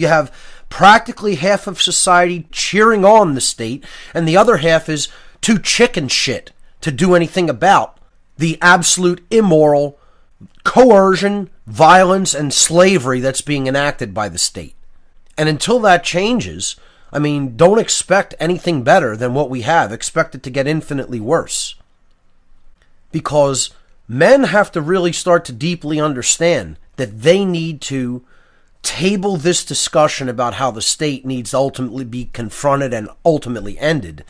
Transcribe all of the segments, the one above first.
You have practically half of society cheering on the state, and the other half is too chicken shit to do anything about the absolute immoral coercion, violence, and slavery that's being enacted by the state. And until that changes, I mean, don't expect anything better than what we have. Expect it to get infinitely worse. Because men have to really start to deeply understand that they need to table this discussion about how the state needs to ultimately be confronted and ultimately ended.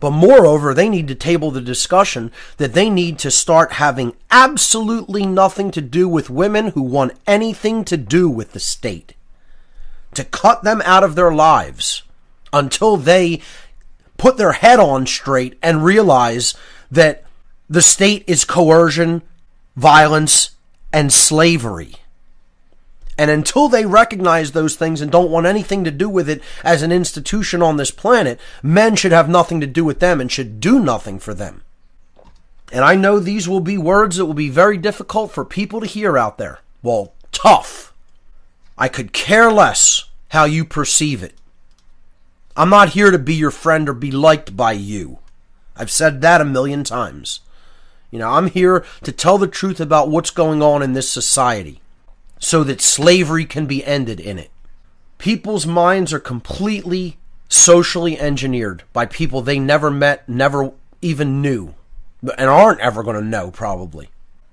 But moreover, they need to table the discussion that they need to start having absolutely nothing to do with women who want anything to do with the state. To cut them out of their lives until they put their head on straight and realize that the state is coercion, violence, and slavery. And until they recognize those things and don't want anything to do with it as an institution on this planet, men should have nothing to do with them and should do nothing for them. And I know these will be words that will be very difficult for people to hear out there. Well, tough. I could care less how you perceive it. I'm not here to be your friend or be liked by you. I've said that a million times. You know, I'm here to tell the truth about what's going on in this society so that slavery can be ended in it. People's minds are completely socially engineered by people they never met, never even knew, and aren't ever going to know, probably.